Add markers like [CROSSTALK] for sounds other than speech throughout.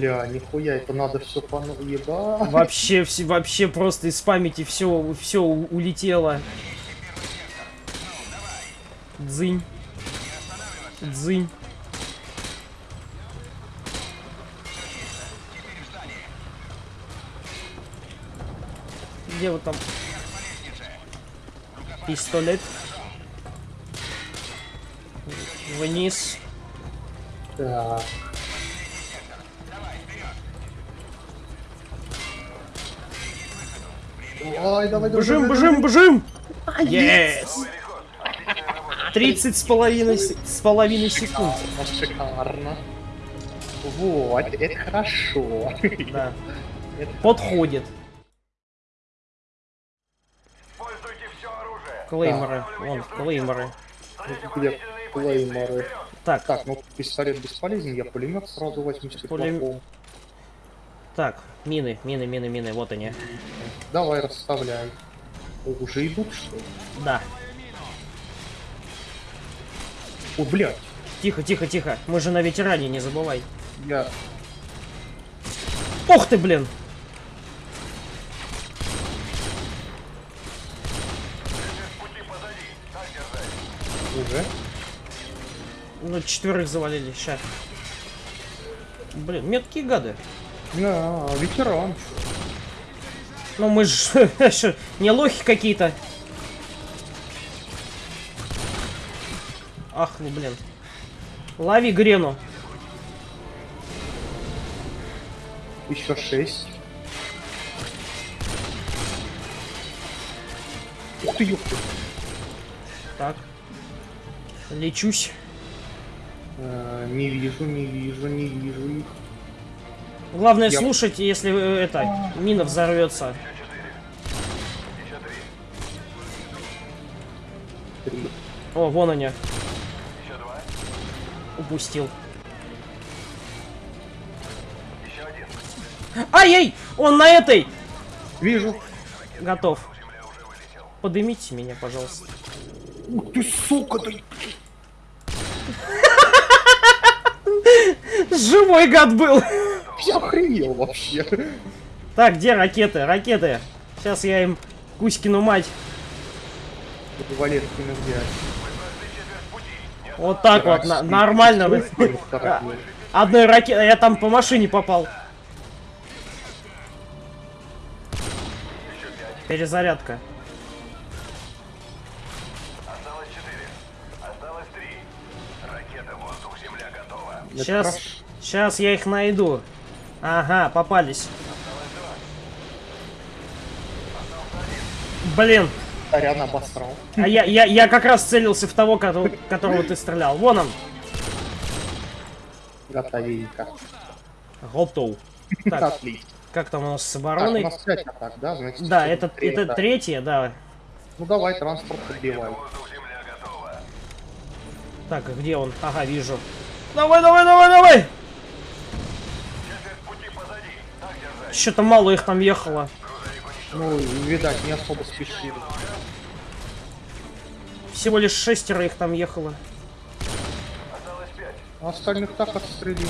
Бля, нихуя, это надо все по еба. Вообще, все, вообще просто из памяти все, все улетело. Дзынь. Дзынь. Где вот там? Пистолет. Вниз. Так. Ой, давай, Бежим, бежим, бежим! Yes! 30 с половиной, с половиной секунд. Шикарно. Вот, это хорошо. Да. Подходит. Клейморы. Вон, клейморы. Где клейморы? Так, Так, ну пистолет бесполезен, я пулемет сразу возьму с Пулем-. Так, мины, мины, мины, мины, вот они. Давай, расставляй. О, Уже идут, что ли? Да. О, блядь, Тихо, тихо, тихо. Мы же на ветеране, не забывай. я... Ух ты, блин! Уже? Ну, четверых завалили, ща. Блин, меткие гады. Да, ветеран. Ну мы ж [LAUGHS] шо, не лохи какие-то. Ах, ну блин. Лови грену. Еще шесть. Ух ты, ёпта. Так. Лечусь. Э, Не вижу, не вижу, не вижу их. Главное Я- слушать, если э, это мина взорвется. О, вон они. Упустил. Ай-яй! Он на этой! Вижу. Готов. Подымите меня, пожалуйста. Ух ты, сука, ты... [LAUGHS] Живой гад был! Я охренел вообще. Так, где ракеты? Ракеты. Сейчас я им Кузькину мать. Валеткина взять. Вот так вот, на- нормально. вы. Одной ракетой, я там по машине попал. Перезарядка. Осталось четыре. Осталось три. Ракета воздух-земля готова. Сейчас, сейчас я их найду. Ага, попались. Блин, Тарян обосрал. а я, я, я как раз целился в того, кото- которого ты стрелял. Вон он. Готовенько. Готов. Так, Отлично. как там у нас с Так, у обороной? нас 5 атак, да? Значит, Да, это, это третье, да. Ну давай, транспорт готова. Так, а где он? Ага, вижу. Давай, давай, давай, давай! Что-то мало их там ехало. Ну, видать, не особо спешили. Всего лишь шестеро их там ехало. А остальных так отстрелили.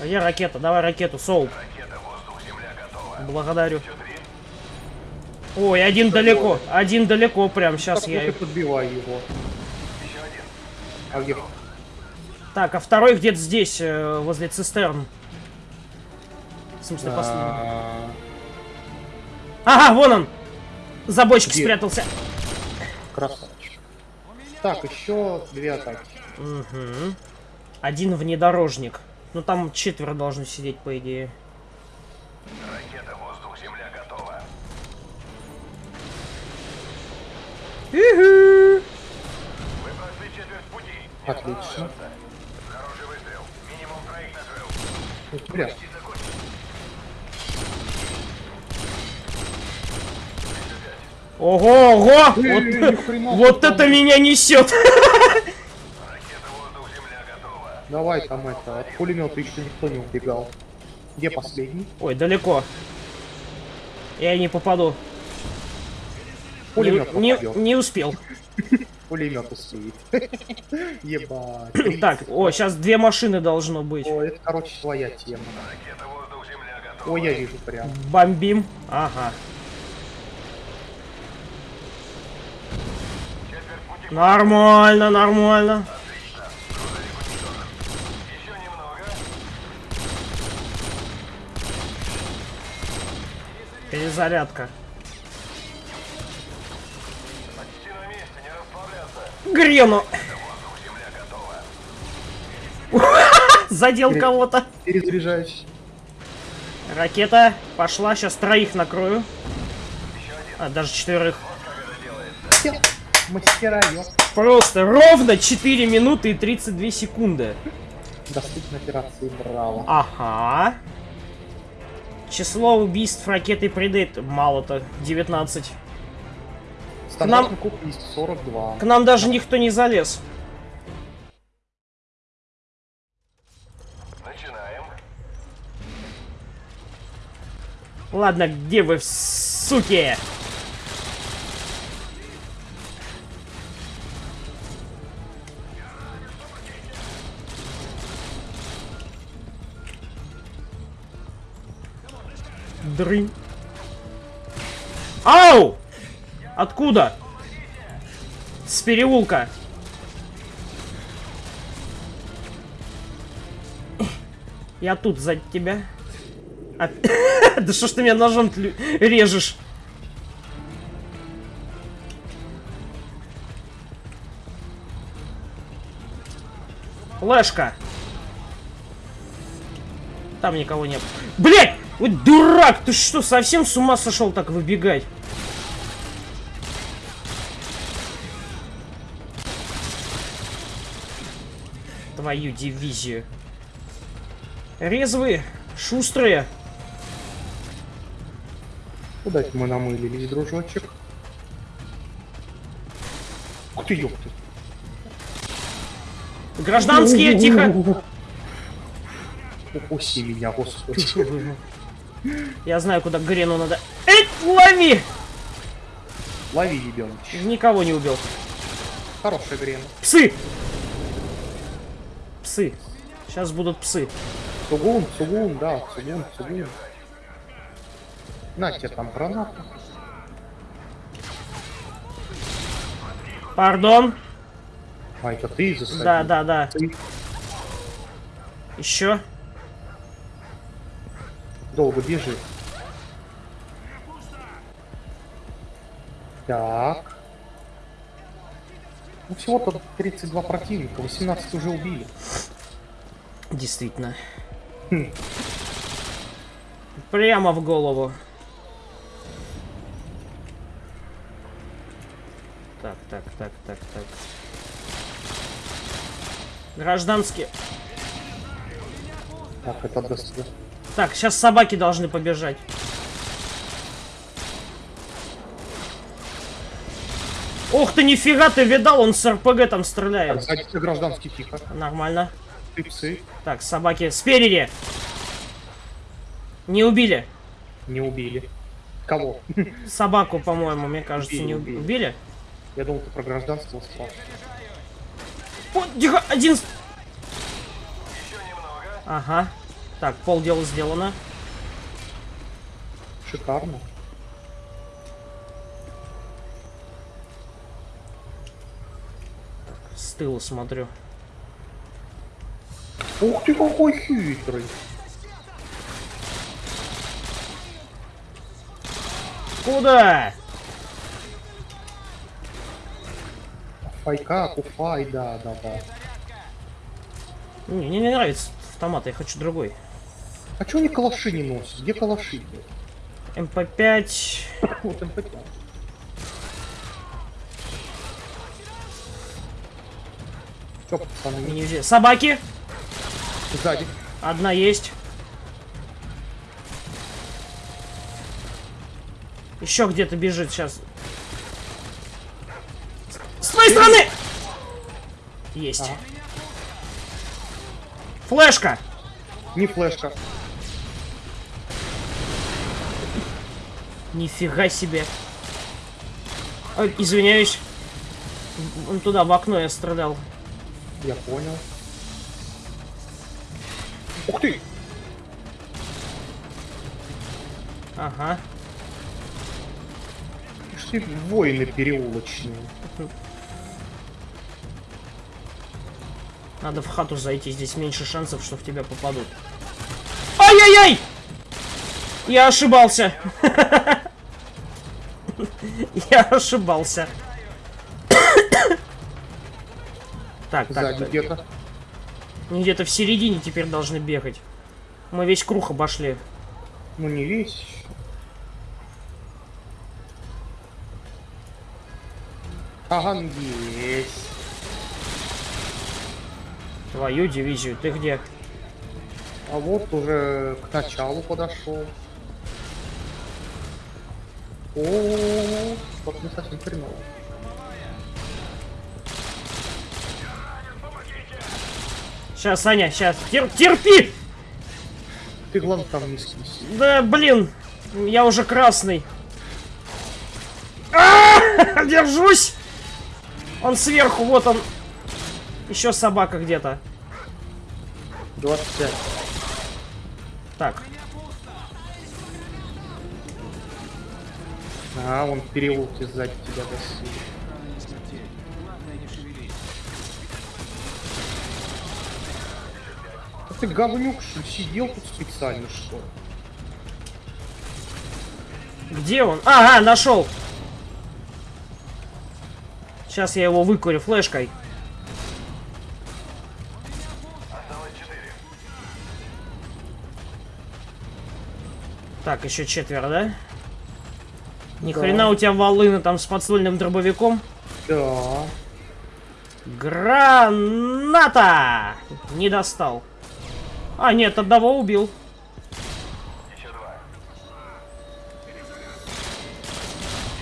А я ракета, давай ракету, готова. Благодарю. Ой, один далеко, один далеко прям, сейчас Так я... их- подбивай его. Еще один. А где? Так, а второй где-то здесь, э, возле цистерн. Смысле, последний. А, Ага, вон он! За бочкой Где? спрятался. Красавчик. Так, еще две атаки. Угу. Один внедорожник. Ну там четверо должны сидеть, по идее. Ракета готова. Вы прошли четверть пути. Отлично. Хороший выстрел. Минимум троих накрыл Бля, И закончил. Ого, ого! Вот, хрена вот это меня несет! Ракета воздух-земля готова. давай там это, от пулемета еще никто не убегал. Где последний? Ой, далеко. Я не попаду. Не, Пулемет не, попадет. не успел. [LAUGHS] Пулемет успеет. [LAUGHS] Ебать. Так, о, сейчас две машины должно быть. О, это, короче, твоя тема. Ракета воздух-земля готова. О, я вижу прям. Бомбим. Ага. Четверть пути. Нормально, нормально. Перезарядка. Грену. [LAUGHS] Задел кого-то. Перезаряжаюсь. Ракета пошла, сейчас троих накрою. А, даже четверых. Всё, Мастера, ёп. Просто ровно 4 минуты и 32 секунды. Доступна операции Браво. Ага. Число убийств ракетой Предейт мало-то, 19. Стандартный куб есть 42. К нам даже никто не залез. Начинаем. Ладно, где вы, суки? Дрынь. Ау! Откуда? С переулка. Я тут сзади тебя. А- [LAUGHS] Да что ж ты меня ножом режешь? Флешка. Там никого нет. Блять! Вот дурак! Ты что, совсем с ума сошел так выбегать? Твою дивизию. Резвые, шустрые. Куда мы намылились, дружочек? Ух ты, ёпты. Гражданские, тихо. Упусти меня, господи. Я знаю, куда Грену надо. Эй, лови! Лови, ебёныч. Никого не убил. Хорошая грена. Псы! Псы. Сейчас будут псы. Сугун, Сугун, да, Сугун, Сугун. На тебе там граната. Пардон. А, это ты засадил? Да, да, да. Ты Еще. Долго бежи. Так. Ну, всего-то 32 противника, 18 уже убили. Действительно. Хм. Прямо в голову. Так, так, так, так, так. Гражданские. Так, это даст. Так, сейчас собаки должны побежать. Ох ты, нифига ты видал, он с РПГ там Так, стреляет. тебя гражданский тихо. Нормально. Псы Так, собаки спереди. Не убили. не убили. Кого? Собаку, по-моему, мне кажется, Убили, не убили. убили. Я думал, ты про гражданство спрашиваешь. О, тихо, один... Ага. Так, полдела сделано. Шикарно. С тыла смотрю. Ух ты, какой хитрый. Куда? Файка, куфай, да, да, да. Не, мне не нравится автомат, я хочу другой. А чё они калаши не носят? Где калаши? МП5. Вот МП5. Чё, пацаны, Не взяли. Собаки. сзади. Одна есть. Еще где-то бежит сейчас. С твоей стороны! Есть. Ага. Флешка! Не флешка. Нифига себе. Ой, извиняюсь. Он туда, в окно я стрелял. Я понял. Ух ты! Ага. Ты, воины переулочные. Надо в хату зайти, здесь меньше шансов, что в тебя попадут. Ай-яй-яй! Я ошибался. [LAUGHS] Я ошибался. Так, так, где-то. где-то в середине теперь должны бегать. Мы весь круг обошли. Ну не весь. Ага, ну есть. Твою дивизию, ты где? А вот уже к началу подошел. О, вот не совсем хреново. Сейчас, Саня, сейчас. терпи! Ты главное там не скись. Да, блин, я уже красный. А, Держусь! Он сверху, вот он. Еще собака где-то. 25. Так, А, он в сзади тебя досил. А ты говнюк, что сидел тут специально, что где он? Ага, нашел. Сейчас я его выкурю флешкой. Так, еще четверо, да? Ни Да. хрена у тебя волына там с подствольным дробовиком. Да. Граната! Не достал. А, нет, одного убил. Еще два.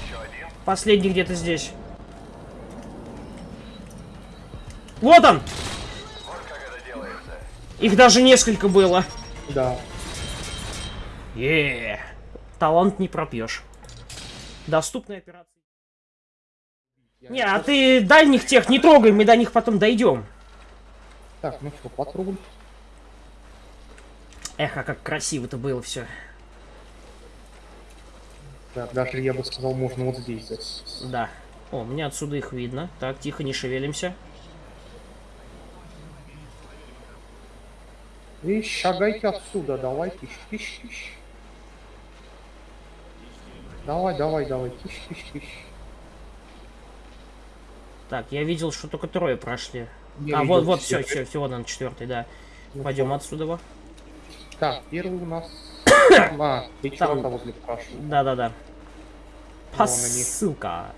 Еще один. Последний где-то здесь. Вот он! Вот как это делается. Их даже несколько было. Да. Еее. Талант не пропьешь. Доступная операция. Не, а ты дальних тех не трогай, мы до них потом дойдем. Так, ну что, патруль. Эх, а как красиво-то было все. Так, даже я бы сказал, можно вот здесь засесть. Да. О, мне отсюда их видно. Так, тихо, не шевелимся. И шагайте отсюда, давай, тыщ, тыщ, тыщ. Давай, давай, давай, тыщ, тыщ, тыщ. Так, я видел, что только трое прошли. Я а, вот, вот, все, все, все, вот он, четвертый, да. Ну Пойдем отсюда. во. Так, первый у нас... [COUGHS] А, ты Там. возле спрашивал. Да-да-да. Они. Посылка.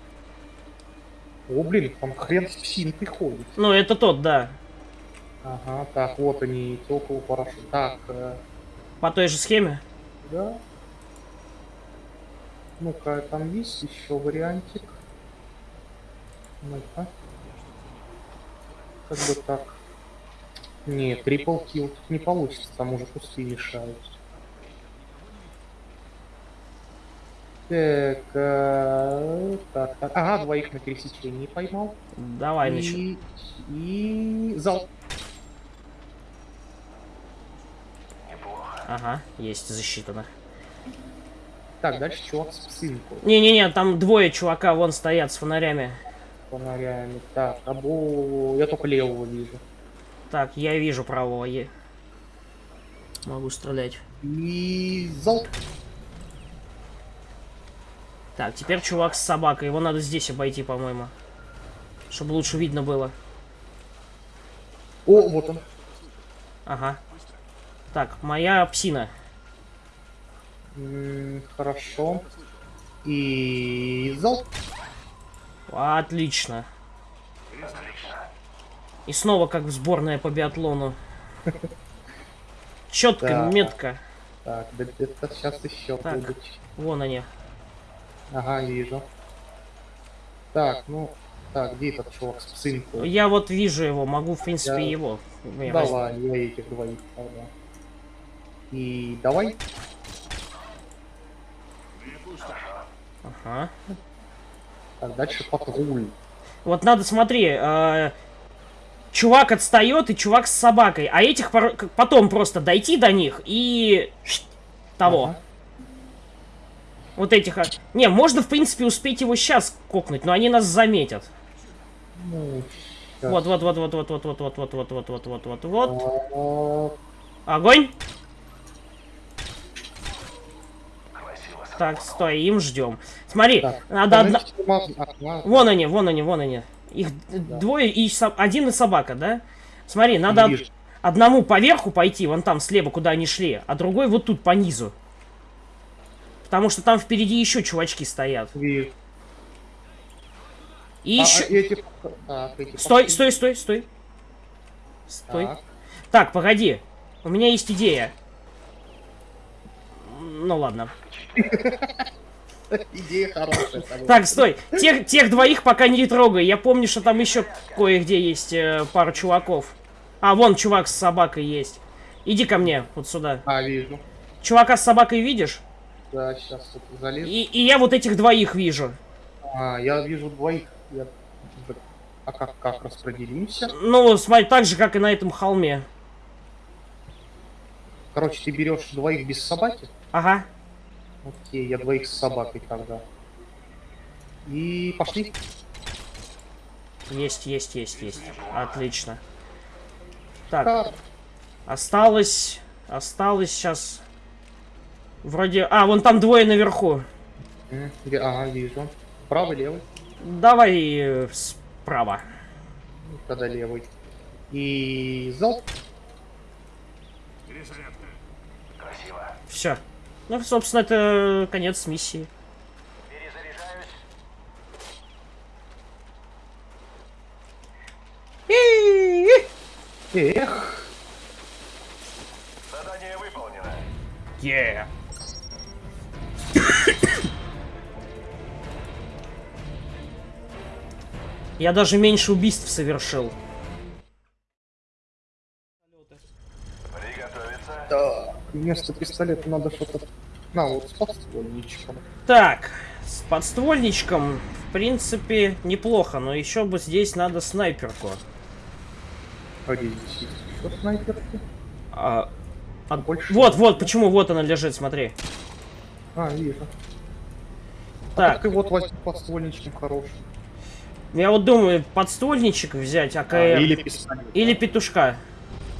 О, блин, там хрен с псинкой ходит. Ну, это тот, да. Ага, так, вот они, теплого парашют. Так, э, По той же схеме. да. Ну-ка, там есть еще вариантик. Ну-ка. Как бы так. Нет, трипл килл тут не получится, там уже кусты мешают. Так, э, так, так. Ага, двоих на пересечении поймал. Давай, и, и зал. Неплохо. Ага, есть, засчитано. Так, дальше чувак с псинкой. Не-не-не, там двое чувака вон стоят с фонарями. фонарями. Так, або я только левого вижу. Так, я вижу правого. е- Могу стрелять. И зал. Так, теперь чувак с собакой. Его надо здесь обойти, по-моему. Чтобы лучше видно было. О, вот он. Ага. Так, моя псина. Хорошо. И зал. Отлично. Отлично. И снова как в сборная по биатлону. [LAUGHS] Четко, Да. метко. Так, да это сейчас еще Так. будут. Вон они. Ага, вижу. Так, ну, так, где этот чувак с псинкой? Я вот вижу его, могу, в принципе, Я- его. Я возьму. Давай, я этих двоих тогда. И давай. Ага. Так, дальше патруль. Вот надо, смотри, э, чувак отстает и чувак с собакой, а этих пор- потом просто дойти до них и того. Ага. Вот этих. а- Не, можно в принципе успеть его сейчас кокнуть, но они нас заметят. Ну. Вот, вот, вот, вот, вот, вот, вот, вот, вот, вот, вот, вот, вот, вот, вот. А, Огонь! Так, стой, им ждем. Смотри, Так, надо одна... Вон они, вон они, вон они. Их д- двое и со- один и собака, да? Смотри, надо од- одному поверху пойти, вон там слева, куда они шли, а другой вот тут по низу. Потому что там впереди еще чувачки стоят. Вижу. И А, еще... а эти- так, эти Стой, стой, стой, стой. Стой. Так. Так, погоди. У меня есть идея. Ну ладно. Идея хорошая. Так, стой. Тех, тех двоих пока не трогай. Я помню, что там еще кое-где есть э, пара чуваков. А, вон чувак с собакой есть. Иди ко мне, вот сюда. А, вижу. Чувака с собакой видишь? Да, сейчас тут залезу. И, и я вот этих двоих вижу. А, я вижу двоих. Я... А как, как распределимся? Ну, смотри, так же, как и на этом холме. Короче, ты берешь двоих без собаки. Ага. Окей, я двоих с собакой тогда. И пошли. Есть, есть, есть, есть. Отлично. Так, Так, осталось... Осталось сейчас... Вроде... А, вон там двое наверху. Ага, вижу. Правый, левый. Давай э, справа. Тогда левый. И залп. Красиво. Все. Ну, собственно, это конец миссии. Эх, Задание выполнено. Yeah. Я даже меньше убийств совершил. Приготовиться. да. Вместо пистолета надо что-то... На, вот с подствольничком. Так, с подствольничком, в принципе, неплохо, но еще бы здесь надо снайперку. А где здесь есть еще снайперки? А, а- Больше вот, вот, почему вот она лежит, смотри. А, вижу. Так, Так и вот возьми подствольничком хороший. я вот думаю, подствольничек взять, АКР. А, или пистолет. или петушка.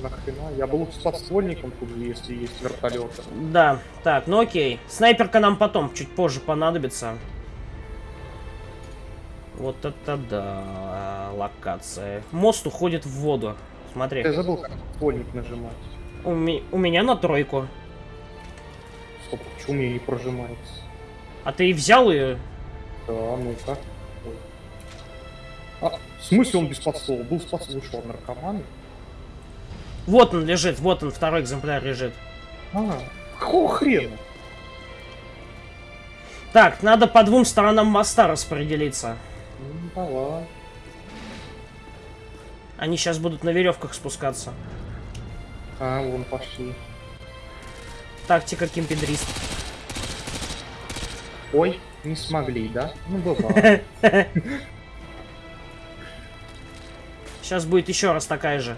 Нахрена? Я бы лучше с подствольником тут же, если есть вертолеты. Да, так, ну окей. Снайперка нам потом, чуть позже понадобится. Вот это да, локация. Мост уходит в воду. Смотри, Я забыл, как подствольник нажимать. у, ми- у меня на тройку. Стоп, почему у меня не прожимается? А ты и взял ее? Да, ну-ка. А, в смысле он без подствола? Был с что, наркоман? Вот он лежит, вот он, второй экземпляр лежит. А, какого хрена? Так, надо по двум сторонам моста распределиться. Ну, давай. Они сейчас будут на веревках спускаться. А, вон пошли. Тактика кимпедрист. Ой, не смогли, да? Ну, бывает. Сейчас [LAUGHS] будет еще раз такая же.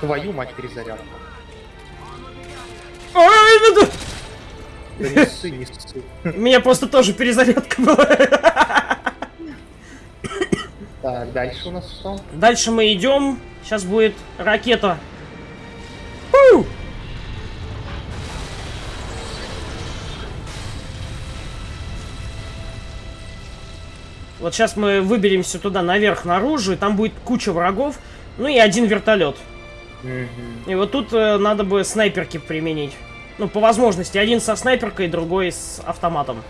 Твою мать перезарядку. Ой, да- не ссы, не ссы. У меня просто тоже перезарядка была. Так, дальше у нас что? Дальше мы идем. Сейчас будет ракета. Фу! Вот сейчас мы выберемся туда наверх, наружу, и там будет куча врагов, ну и один вертолет. И вот тут э, надо бы снайперки применить. Ну, по возможности, один со снайперкой, другой с автоматом.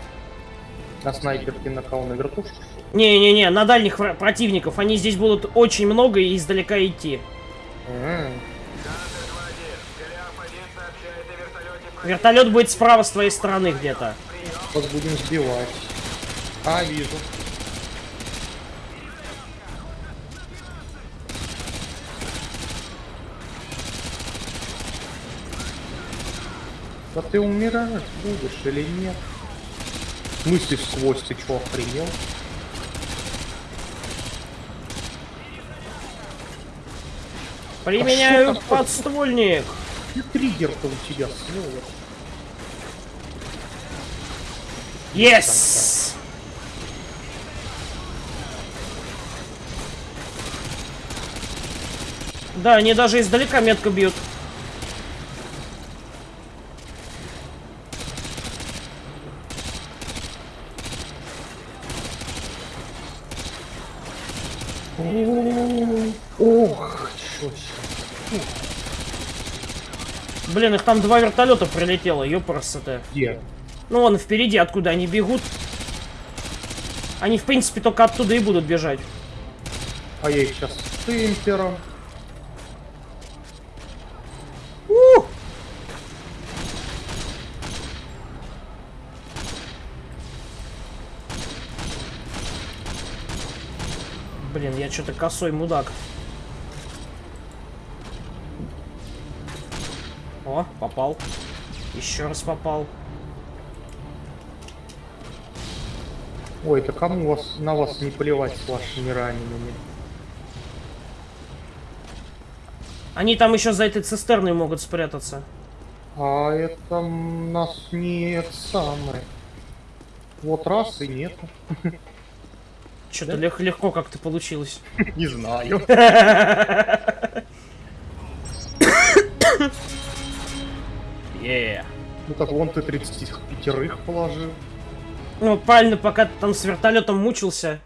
На снайперке на кого на вертушку? Не-не-не, на дальних противников. Они здесь будут очень много и издалека идти. М, Вертолет будет справа с твоей стороны где-то. Сейчас будем сбивать. А, вижу. Да ты умираешь будешь или нет? В смысле сквозь, ты чё, охренел? Применяю А подствольник. И триггер-то у тебя снова. Yes! Да, они даже издалека метко бьют. Ох. Блин, их там два вертолета прилетело, ёпрст-то. Где? Ну вон впереди, откуда они бегут. Они, в принципе, только оттуда и будут бежать. А я их сейчас с темпером. Блин, я что-то косой мудак. О, попал. Еще раз попал. Ой, да кому вас, на вас не плевать с вашими ранеными? Они там еще за этой цистерной могут спрятаться. А это нас не это самое. Вот раз и нет. [LAUGHS] Что-то лег- легко как-то получилось. [LAUGHS] Не знаю. [COUGHS] Yeah. Ну так вон ты 35 положил. Ну, правильно, пока ты там с вертолетом мучился,